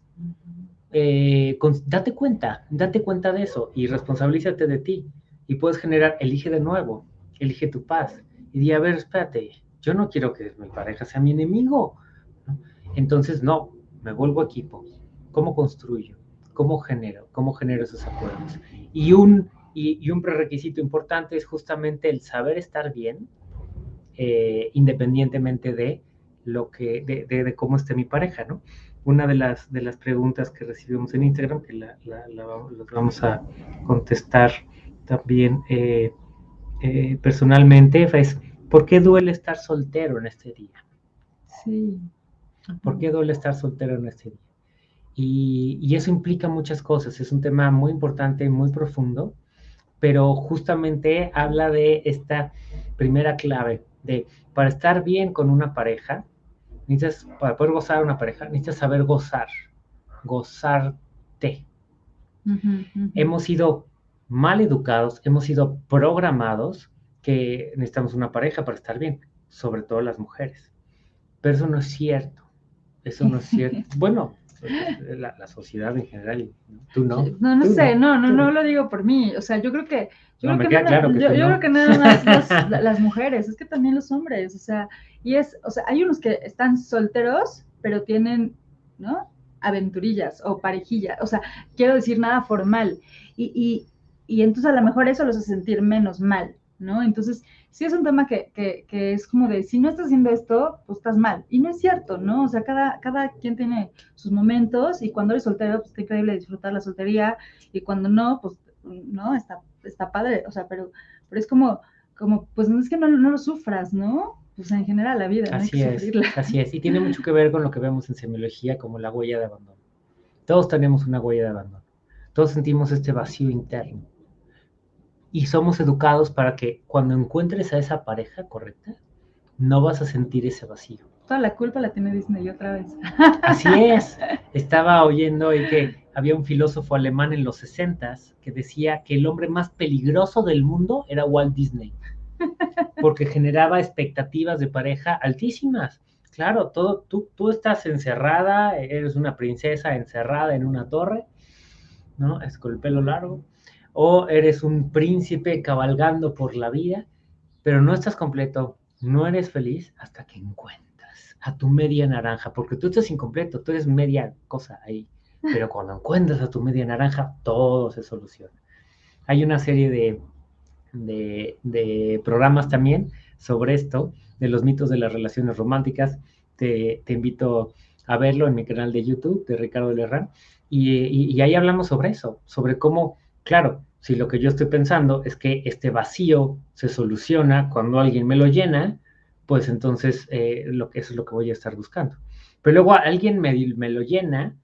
eh, date cuenta, date cuenta de eso y responsabilízate de ti. Y puedes generar, elige de nuevo, elige tu paz. Y di, a ver, espérate, yo no quiero que mi pareja sea mi enemigo. Entonces, no, me vuelvo equipo. ¿Cómo construyo? ¿Cómo genero? ¿Cómo genero esos acuerdos? Y un, y, un prerequisito importante es justamente el saber estar bien, eh, independientemente de lo que, de, cómo esté mi pareja, ¿no? Una de las, de las preguntas que recibimos en Instagram, que la, vamos a contestar también eh, eh, personalmente, es, ¿por qué duele estar soltero en este día? Sí. ¿Por qué duele estar soltero en este día? Y, y, eso implica muchas cosas, es un tema muy importante, muy profundo, pero justamente habla de esta primera clave, de para estar bien con una pareja, necesitas, para poder gozar una pareja, necesitas saber gozar, gozarte. Hemos sido mal educados, hemos sido programados que necesitamos una pareja para estar bien, sobre todo las mujeres. Pero eso no es cierto. Eso no es cierto. *laughs* bueno, *laughs* la, sociedad en general, tú no. No, no sé, no, no, no, lo digo por mí. O sea, yo creo que. Yo, creo, que nada, yo, creo que nada más las, mujeres, es que también los hombres, o sea, y es, o sea, hay unos que están solteros, pero tienen, ¿no? Aventurillas o parejillas, o sea, quiero decir nada formal. Y, y, y entonces a lo mejor eso los hace sentir menos mal, ¿no? Entonces, sí es un tema que, que, que, es como de, si no estás haciendo esto, pues estás mal. Y no es cierto, ¿no? O sea, cada, cada quien tiene sus momentos y cuando eres soltero, pues está increíble disfrutar la soltería y cuando no, pues no, está, está padre, o sea, pero, pero es como, como, pues no es que no, no lo sufras, ¿no? Pues en general la vida, así no hay que es, Así es, y tiene mucho que ver con lo que vemos en semiología como la huella de abandono. Todos tenemos una huella de abandono. Todos sentimos este vacío interno y somos educados para que cuando encuentres a esa pareja correcta, no vas a sentir ese vacío. Toda la culpa la tiene Disney otra vez. Así es. Estaba oyendo hoy que había un filósofo alemán en los 60 que decía que el hombre más peligroso del mundo era Walt Disney, porque generaba expectativas de pareja altísimas. Claro, todo, tú, tú estás encerrada, eres una princesa encerrada en una torre, ¿no? Es con el pelo largo, o eres un príncipe cabalgando por la vida, pero no estás completo, no eres feliz hasta que encuentras a tu media naranja, porque tú estás incompleto, tú eres media cosa ahí, pero *laughs* cuando encuentras a tu media naranja, todo se soluciona. Hay una serie de, de, programas también sobre esto, de los mitos de las relaciones románticas. Te, invito a verlo en mi canal de YouTube de Ricardo Lerrán. Y, y ahí hablamos sobre eso, sobre cómo, claro, si lo que yo estoy pensando es que este vacío se soluciona cuando alguien me lo llena, pues entonces eh, lo que, eso es lo que voy a estar buscando. Pero luego alguien me, me lo llena,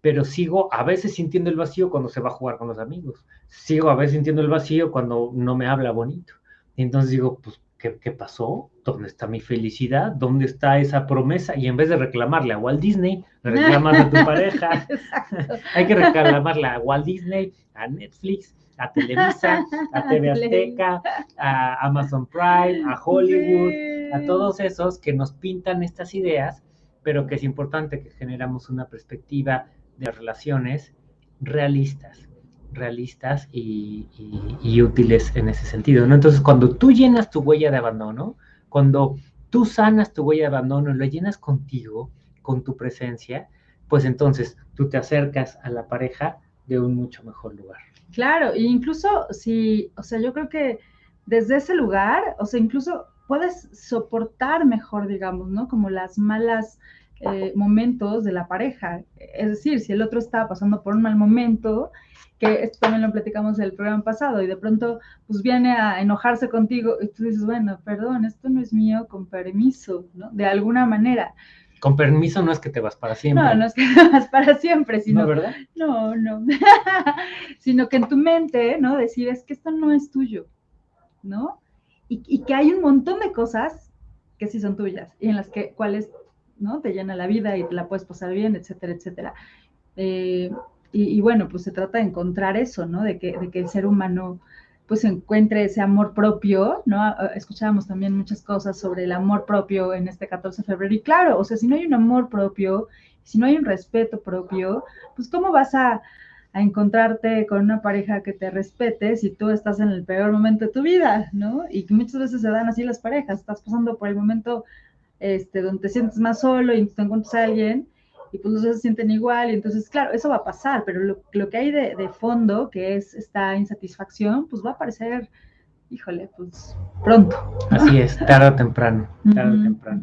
pero sigo a veces sintiendo el vacío cuando se va a jugar con los amigos. Sigo a veces sintiendo el vacío cuando no me habla bonito. Y entonces digo, pues, ¿qué, ¿qué, pasó? ¿Dónde está mi felicidad? ¿Dónde está esa promesa? Y en vez de reclamarle a Walt Disney, reclamas a tu *laughs* pareja. *laughs* Hay que reclamarle a Walt Disney, a Netflix, a Televisa, a *laughs* TV Azteca, a Amazon Prime, a Hollywood, a todos esos que nos pintan estas ideas, pero que es importante que generamos una perspectiva de relaciones realistas, realistas y, útiles en ese sentido, ¿no? Entonces, cuando tú llenas tu huella de abandono, cuando tú sanas tu huella de abandono y lo llenas contigo, con tu presencia, pues entonces tú te acercas a la pareja de un mucho mejor lugar. Claro, e incluso si, o sea, yo creo que desde ese lugar, o sea, incluso puedes soportar mejor, digamos, ¿no? Como las malas eh, momentos de la pareja. Es decir, si el otro está pasando por un mal momento, que esto también lo platicamos en el programa pasado, y de pronto pues viene a enojarse contigo y tú dices, bueno, perdón, esto no es mío, con permiso, ¿no? De alguna manera. Con permiso no es que te vas para siempre. No, no es que te *laughs* vas para siempre, sino. ¿No, verdad? No, no. *laughs* sino que en tu mente, ¿no? Decir, es que esto no es tuyo, ¿no? Y, que hay un montón de cosas que sí son tuyas y en las que, cuales, ¿no? Te llena la vida y te la puedes pasar bien, etcétera, etcétera. Eh, y, bueno, pues se trata de encontrar eso, ¿no? De que, de el ser humano pues encuentre ese amor propio, ¿no? Ah, ah, escuchábamos también muchas cosas sobre el amor propio en este 14 de febrero y claro, o sea, si no hay un amor propio, si no hay un respeto propio, pues ¿cómo vas a, encontrarte con una pareja que te respete si tú estás en el peor momento de tu vida, ¿no? Y que muchas veces se dan así las parejas, estás pasando por el momento este, donde te sientes más solo y te encuentras a alguien y pues los dos se sienten igual, y entonces, claro, eso va a pasar, pero lo, que hay de, de, fondo, que es esta insatisfacción, pues va a aparecer, híjole, pues pronto. Así es, tarde o temprano, tarde o temprano.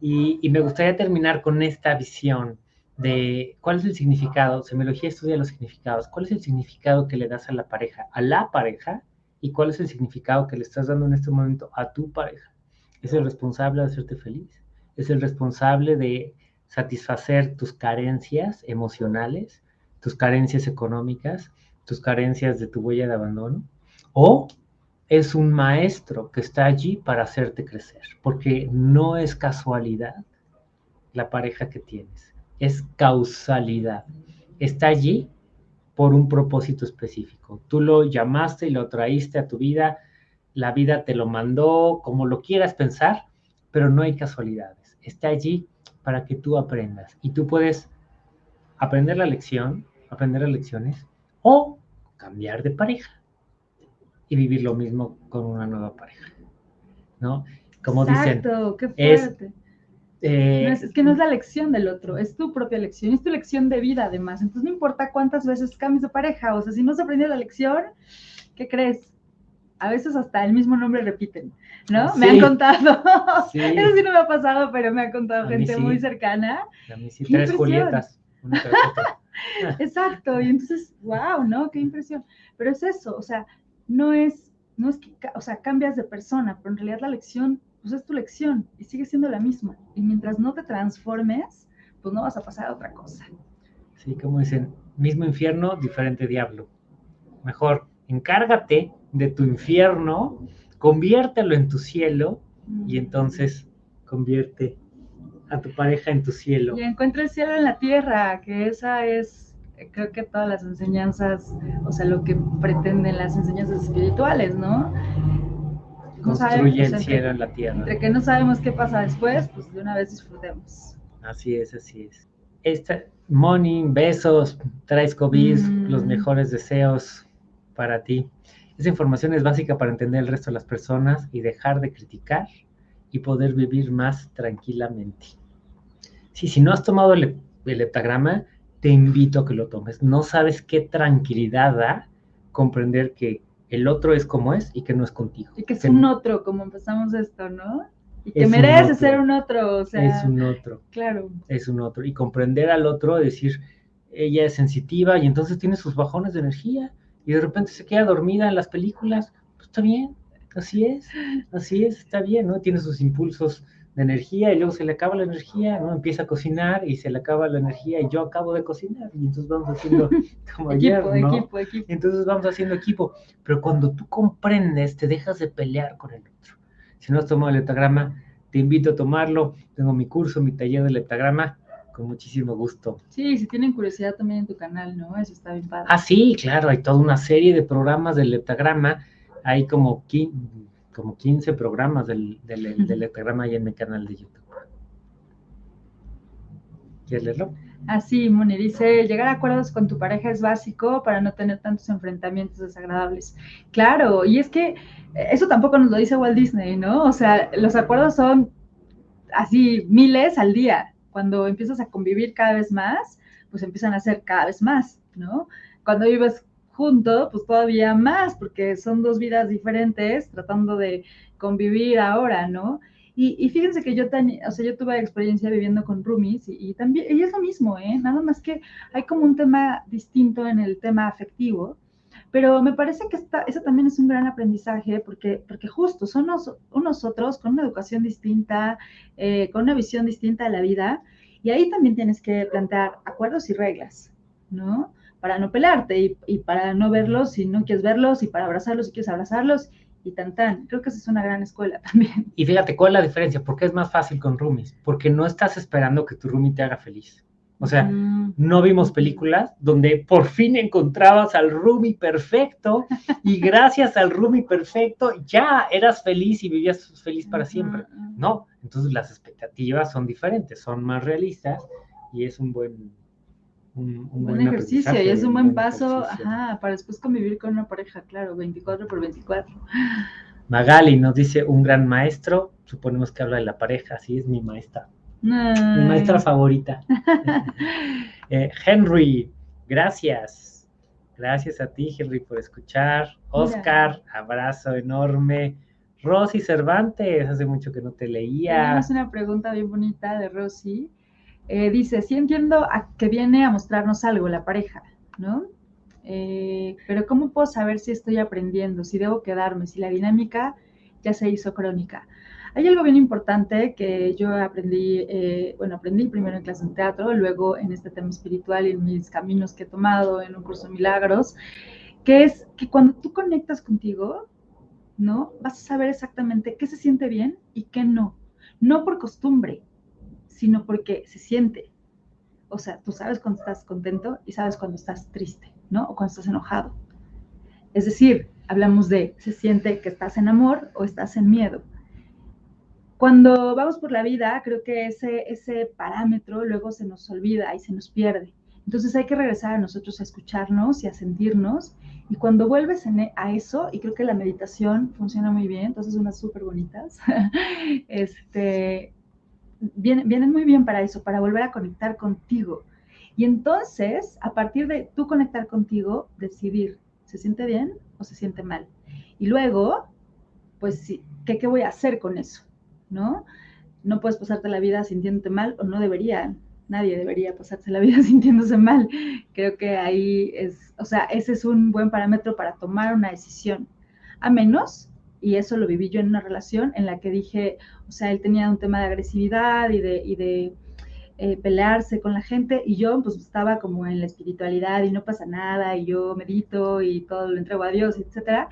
y, y, me gustaría terminar con esta visión de cuál es el significado, semiología estudia los significados, cuál es el significado que le das a la pareja, a la pareja, y cuál es el significado que le estás dando en este momento a tu pareja. Es el responsable de hacerte feliz, es el responsable de satisfacer tus carencias emocionales, tus carencias económicas, tus carencias de tu huella de abandono, o es un maestro que está allí para hacerte crecer, porque no es casualidad la pareja que tienes, es causalidad. Está allí por un propósito específico. Tú lo llamaste y lo traíste a tu vida, la vida te lo mandó, como lo quieras pensar, pero no hay casualidades. Está allí para que tú aprendas. Y tú puedes aprender la lección, aprender las lecciones, o cambiar de pareja y vivir lo mismo con una nueva pareja. ¿No? Como Exacto, qué fuerte. Eh, es, que no es la lección del otro, es tu propia lección, es tu lección de vida además. Entonces no importa cuántas veces cambies de pareja, o sea, si no se aprendió la lección, ¿qué crees? A veces hasta el mismo nombre repiten, ¿no? Me han contado, *laughs* eso sí no me ha pasado, pero me ha contado gente muy cercana. A mí sí, tres Julietas. *laughs* Exacto, y entonces, wow, ¿no? Qué impresión. Pero es eso, o sea, no es, no es que, o sea, cambias de persona, pero en realidad la lección, pues es tu lección y sigue siendo la misma. Y mientras no te transformes, pues no vas a pasar a otra cosa. Sí, como dicen, mismo infierno, diferente diablo. Mejor, encárgate de tu infierno, conviértelo en tu cielo y entonces convierte a tu pareja en tu cielo. Y encuentra el cielo en la tierra, que esa es, creo que todas las enseñanzas, o sea, lo que pretenden las enseñanzas espirituales, ¿no? Construye el cielo en la tierra. Entre que no sabemos qué pasa después, pues de una vez disfrutemos. Así es, así es. Esta, money, besos, traes COVID, los mejores deseos para ti. Esa información es básica para entender el resto de las personas y dejar de criticar y poder vivir más tranquilamente. Sí, si no has tomado el, el te invito a que lo tomes. No sabes qué tranquilidad da comprender que el otro es como es y que no es contigo. Y que es Que un otro, como empezamos esto, ¿no? Y que merece ser un otro, o sea, Es un otro, claro. es un otro. Y comprender al otro, decir, ella es sensitiva y entonces tiene sus bajones de energía y de repente se queda dormida en las películas. Pues está bien, así es, así es, está bien, ¿no? Tiene sus impulsos de energía y luego se le acaba la energía, ¿no? Empieza a cocinar y se le acaba la energía y yo acabo de cocinar y entonces vamos haciendo *laughs* como ayer, Equipo, ¿no? equipo, equipo. Entonces vamos haciendo equipo. Pero cuando tú comprendes, te dejas de pelear con el otro. Si no has tomado el leptagrama, te invito a tomarlo. Tengo mi curso, mi taller de leptagrama, con muchísimo gusto. Sí, si tienen curiosidad también en tu canal, ¿no? Eso está bien padre. Ah, sí, claro, hay toda una serie de programas del leptagrama. Hay como, como 15 programas del, del, del leptagrama ahí en mi canal de YouTube. ¿Quieres leerlo? Así, Moni dice, llegar a acuerdos con tu pareja es básico para no tener tantos enfrentamientos desagradables. Claro, y es que eh, eso tampoco nos lo dice Walt Disney, ¿no? O sea, los acuerdos son así miles al día. Cuando empiezas a convivir cada vez más, pues empiezan a ser cada vez más, ¿no? Cuando vives junto, pues todavía más, porque son dos vidas diferentes tratando de convivir ahora, ¿no? Y, y fíjense que yo, ten- o sea, yo tuve experiencia viviendo con roomies y, y también, y es lo mismo, ¿eh? Nada más que hay como un tema distinto en el tema afectivo, pero me parece que esta, eso también es un gran aprendizaje porque, porque justo son unos, otros con una educación distinta, eh, con una visión distinta de la vida, y ahí también tienes que plantear acuerdos y reglas, ¿no? Para no pelearte y, para no verlos si no quieres verlos y para abrazarlos si quieres abrazarlos y tan tan. Creo que esa es una gran escuela también. Y fíjate, ¿cuál es la diferencia? ¿Por qué es más fácil con roomies? Porque no estás esperando que tu roomie te haga feliz. O sea, Mm, no vimos películas donde por fin encontrabas al roomie perfecto y *laughs* gracias al roomie perfecto ya eras feliz y vivías feliz para siempre. No, entonces las expectativas son diferentes, son más realistas y es un buen un, Un buen ejercicio y es un buen paso, ajá, para después convivir con una pareja, claro, 24 por 24. Magali nos dice un gran maestro, suponemos que habla de la pareja, sí, es mi maestra, mi maestra favorita. *laughs* Eh, Henry, gracias. Gracias a ti, Henry, por escuchar. Oscar, abrazo enorme. Rosy Cervantes, hace mucho que no te leía. Tenemos una pregunta bien bonita de Rosy. Eh, dice, sí entiendo a que viene a mostrarnos algo la pareja, ¿no? Eh, pero ¿cómo puedo saber si estoy aprendiendo, si debo quedarme, si la dinámica ya se hizo crónica? Hay algo bien importante que yo aprendí, eh, bueno, aprendí primero en clase de teatro, luego en este tema espiritual y en mis caminos que he tomado en un curso de milagros, que es que cuando tú conectas contigo, ¿no? Vas a saber exactamente qué se siente bien y qué no. No por costumbre, sino porque se siente. O sea, tú sabes cuando estás contento y sabes cuando estás triste, ¿no? O cuando estás enojado. Es decir, hablamos de se siente que estás en amor o estás en miedo. Cuando vamos por la vida, creo que ese, ese parámetro luego se nos olvida y se nos pierde. Entonces hay que regresar a nosotros a escucharnos y a sentirnos. Y cuando vuelves e- a eso, y creo que la meditación funciona muy bien, entonces unas súper bonitas, *laughs* este, vienen, vienen muy bien para eso, para volver a conectar contigo. Y entonces, a partir de tú conectar contigo, decidir, ¿se siente bien o se siente mal? Y luego, pues ¿qué, qué voy a hacer con eso? ¿No? No puedes pasarte la vida sintiéndote mal o no deberían. Nadie debería pasarse la vida *laughs* sintiéndose mal. Creo que ahí es, o sea, ese es un buen parámetro para tomar una decisión. A menos, y eso lo viví yo en una relación en la que dije, o sea, él tenía un tema de agresividad y de, y de eh, pelearse con la gente y yo pues estaba como en la espiritualidad y no pasa nada y yo medito y todo lo entrego a Dios, etcétera.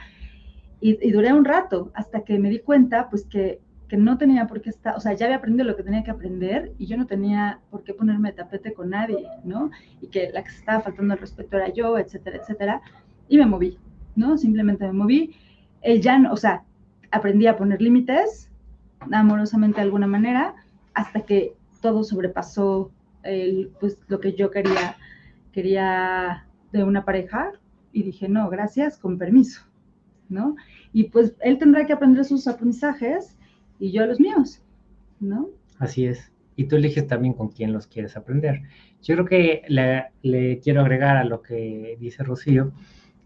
Y duré un rato hasta que me di cuenta pues que, no tenía por qué estar, o sea, ya había aprendido lo que tenía que aprender y yo no tenía por qué ponerme de tapete con nadie, ¿no? Y que la que se estaba faltando el respeto era yo, etcétera, etcétera. Y me moví, ¿no? Simplemente me moví. Él ya, no, o sea, aprendí a poner límites amorosamente de alguna manera hasta que todo sobrepasó el, pues, lo que yo quería, quería de una pareja y dije, no, gracias, con permiso, ¿no? Y pues él tendrá que aprender sus aprendizajes y yo los míos, ¿no? Así es. Y tú eliges también con quién los quieres aprender. Yo creo que le, le quiero agregar a lo que dice Rocío,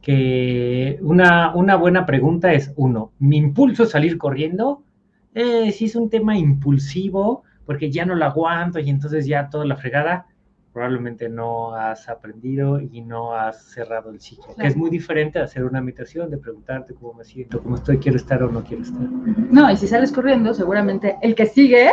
que una, una buena pregunta es, uno, ¿mi impulso es salir corriendo? Eh, si es un tema impulsivo, porque ya no lo aguanto y entonces ya toda la fregada, probablemente no has aprendido y no has cerrado el ciclo. Que es muy diferente de hacer una meditación, de preguntarte cómo me siento, cómo estoy, quiero estar o no quiero estar. No, y si sales corriendo, seguramente el que sigue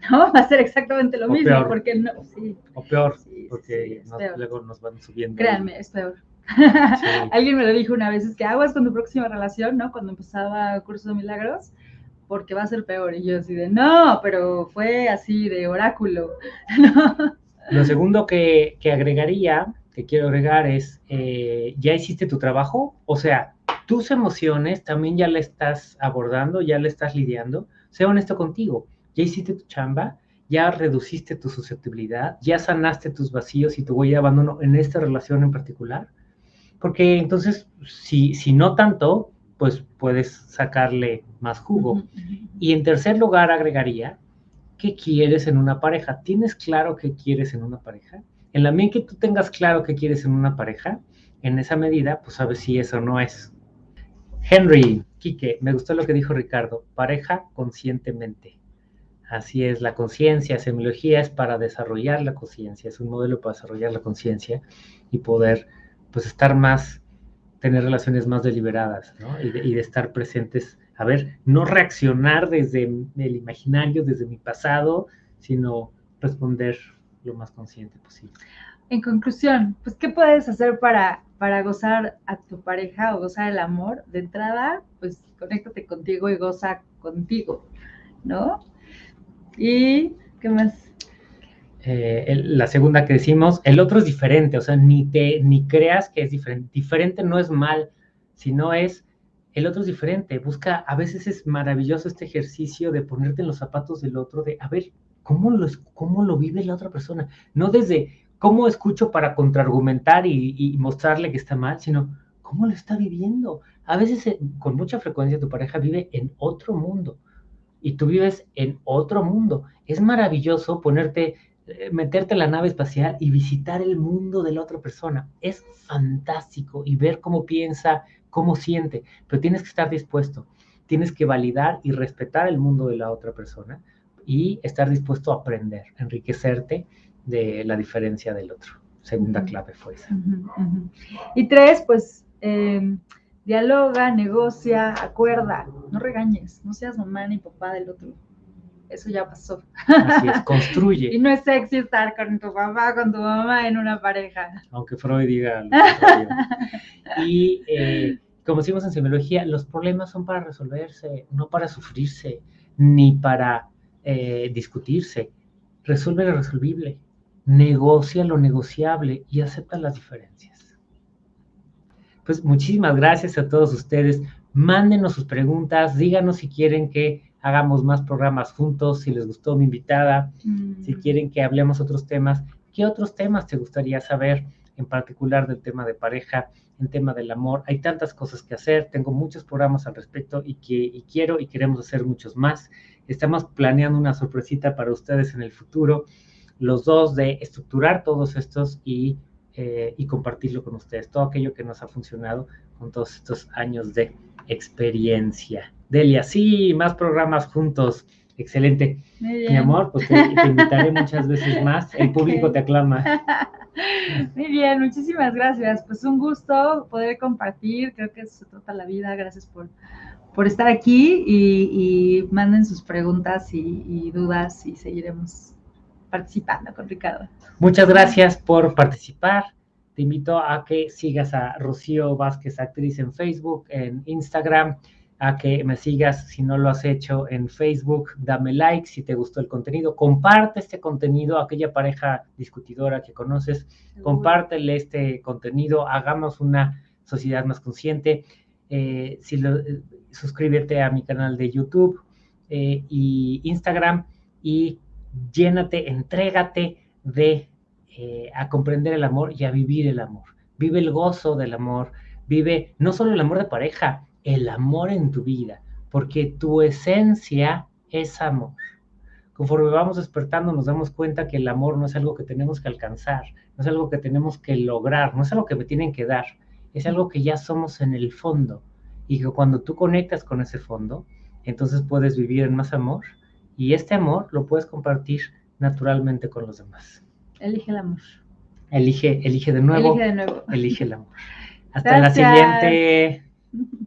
*laughs* ¿no? Va a ser exactamente lo mismo, porque no, sí. O peor, porque luego nos van subiendo. Créanme, es peor. *laughs* Alguien me lo dijo una vez, es que aguas con tu próxima relación, ¿no? Cuando empezaba Curso de Milagros, porque va a ser peor. Y yo así de, no, pero fue así de oráculo. *laughs* Lo segundo que, que, agregaría, que quiero agregar es, eh, ¿ya hiciste tu trabajo? O sea, tus emociones también ya le estás abordando, ya le estás lidiando. Sé honesto contigo ya hiciste tu chamba, ya reduciste tu susceptibilidad, ya sanaste tus vacíos y tu huella de abandono en esta relación en particular. Porque entonces, si, si no tanto, pues puedes sacarle más jugo. Y en tercer lugar, agregaría, ¿qué quieres en una pareja? ¿Tienes claro qué quieres en una pareja? En la medida que tú tengas claro qué quieres en una pareja, en esa medida, pues sabes si eso no es. Henry, Quique, me gustó lo que dijo Ricardo, pareja conscientemente. Así es, la conciencia, semiología es para desarrollar la conciencia, es un modelo para desarrollar la conciencia y poder pues estar más, tener relaciones más deliberadas, ¿no? Y de, estar presentes, a ver, no reaccionar desde el imaginario, desde mi pasado, sino responder lo más consciente posible. En conclusión, pues, ¿qué puedes hacer para, para gozar a tu pareja o gozar el amor? De entrada, pues, conéctate contigo y goza contigo, ¿no? ¿Y qué más? Eh, la segunda que decimos, el otro es diferente, o sea, ni, te, ni creas que es diferente. Diferente no es mal, sino es, el otro es diferente. Busca, a veces es maravilloso este ejercicio de ponerte en los zapatos del otro, de, a ver, ¿cómo lo, cómo lo vive la otra persona? No desde cómo escucho para contraargumentar y, y mostrarle que está mal, sino cómo lo está viviendo. A veces, eh, con mucha frecuencia, tu pareja vive en otro mundo y tú vives en otro mundo. Es maravilloso ponerte, eh, meterte en la nave espacial y visitar el mundo de la otra persona. Es fantástico y ver cómo piensa, cómo siente, pero tienes que estar dispuesto, tienes que validar y respetar el mundo de la otra persona y estar dispuesto a aprender, enriquecerte de la diferencia del otro. Segunda clave fue esa. Y tres, pues... Eh, dialoga, negocia, acuerda, no regañes, no seas mamá ni papá del otro. Eso ya pasó. Así es, *laughs* construye. y no es sexy estar con tu papá, con tu mamá en una pareja. Aunque Freud diga. *laughs* y eh, como decimos en semiología, los problemas son para resolverse, no para sufrirse, ni para eh, discutirse. Resuelve lo resolvible, negocia lo negociable y acepta las diferencias. Pues muchísimas gracias a todos ustedes. Mándenos sus preguntas, díganos si quieren que hagamos más programas juntos, si les gustó mi invitada, mm. si quieren que hablemos otros temas. ¿Qué otros temas te gustaría saber, en particular del tema de pareja, en tema del amor? Hay tantas cosas que hacer, tengo muchos programas al respecto y, que, y quiero y queremos hacer muchos más. Estamos planeando una sorpresita para ustedes en el futuro, los dos de estructurar todos estos y eh, y compartirlo con ustedes, todo aquello que nos ha funcionado con todos estos años de experiencia. Delia, sí, más programas juntos. Excelente. Mi amor, pues te, invitaré muchas veces más. El *laughs* público te aclama. *laughs* Muy bien, muchísimas gracias. Pues un gusto poder compartir. Creo que eso se trata la vida. Gracias por, por estar aquí y, manden sus preguntas y, y dudas y seguiremos participando con Ricardo. Muchas gracias por participar. Te invito a que sigas a Rocío Vázquez Actriz en Facebook, en Instagram, a que me sigas si no lo has hecho en Facebook, dame like si te gustó el contenido, comparte este contenido a aquella pareja discutidora que conoces, compártele este contenido, hagamos una sociedad más consciente. Eh, si eh, suscríbete a mi canal de YouTube eh, y Instagram y llénate, entrégate de a comprender el amor y a vivir el amor. Vive el gozo del amor, vive no solo el amor de pareja, el amor en tu vida, porque tu esencia es amor. Conforme vamos despertando nos damos cuenta que el amor no es algo que tenemos que alcanzar, no es algo que tenemos que lograr, no es algo que me tienen que dar. es algo que ya somos en el fondo y que cuando tú conectas con ese fondo, entonces puedes vivir en más amor y este amor lo puedes compartir naturalmente con los demás. Elige el amor. Elige, elige de nuevo. Elige de nuevo. Elige el amor. Hasta la siguiente. *laughs*